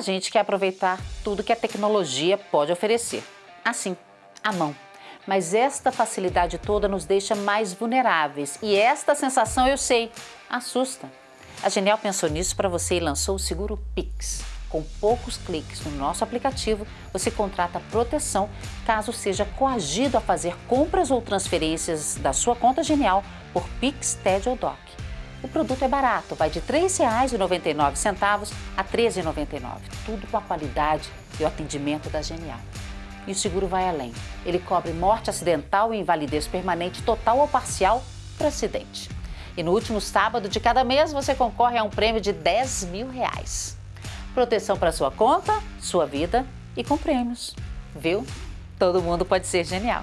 A gente quer aproveitar tudo que a tecnologia pode oferecer. Assim, à mão. Mas esta facilidade toda nos deixa mais vulneráveis e esta sensação, eu sei, assusta. A Genial pensou nisso para você e lançou o Seguro Pix. Com poucos cliques no nosso aplicativo, você contrata proteção caso seja coagido a fazer compras ou transferências da sua conta Genial por Pix, TED ou DOC. O produto é barato, vai de R$ 3,99 a R$ 13,99. Tudo com a qualidade e o atendimento da Genial. E o seguro vai além. Ele cobre morte acidental e invalidez permanente total ou parcial por acidente. E no último sábado de cada mês você concorre a um prêmio de 10 mil reais. Proteção para sua conta, sua vida e com prêmios. Viu? Todo mundo pode ser genial.